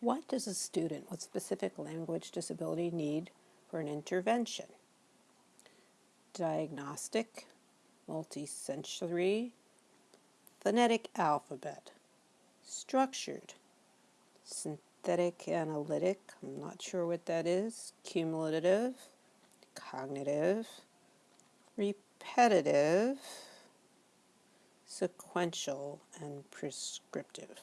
What does a student with specific language disability need for an intervention? Diagnostic, multisensory, phonetic alphabet, structured, synthetic analytic, I'm not sure what that is, cumulative, cognitive, repetitive, sequential, and prescriptive.